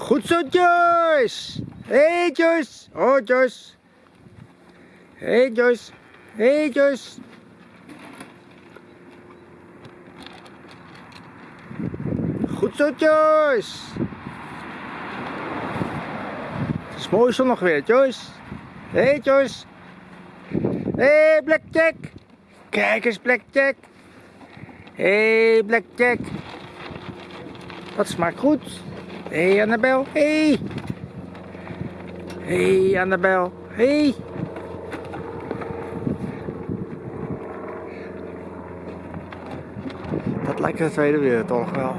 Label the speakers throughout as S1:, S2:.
S1: Goed zo, Joyce. Hey, Joyce. Oh, Joyce. Hey, Joyce. Hey, Joyce. Goed zo, Joyce. Het is mooi zonnig weer, Joyce. Hey, Joyce. Hey, Blackjack. Kijk eens, Blackjack. Hey, Blackjack. Dat smaakt goed. Hé, hey, Annabel. Hé. Hey. Hé, hey, Annabel. Hé. Hey. Dat lijkt de Tweede Wereldoorlog wel.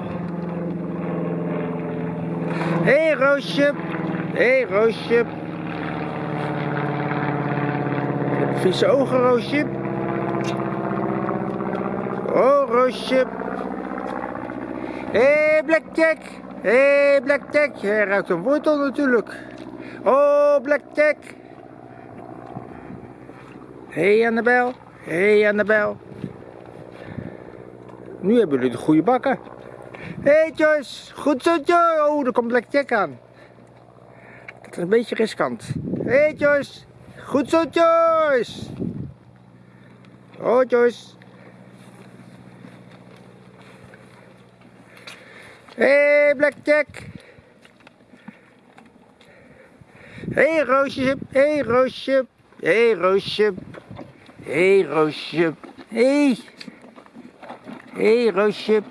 S1: Hé, hey, Roosje. Hé, hey, Roosje. Vieze ogen, Roosje. Oh, Roosje. Hé, hey, Blackjack. Hé, hey, Blackjack. Hij ruikt een wortel natuurlijk. Oh, Blackjack. Hé, hey, Annabel. Hé, hey, Annabel. Nu hebben jullie de goede bakken. Hé, hey, Joyce. Goed zo, Joyce. Oh, er komt Blackjack aan. Dat is een beetje riskant. Hé, hey, Joyce. Goed zo, Joyce. Oh, Joyce. Hey, Blackjack. Hé, hey, Roosje. Hé, hey, Roosje. Hé, hey, Roosje. Hé, hey, Roosje. Hé. Hey. Hé, hey, Roosje.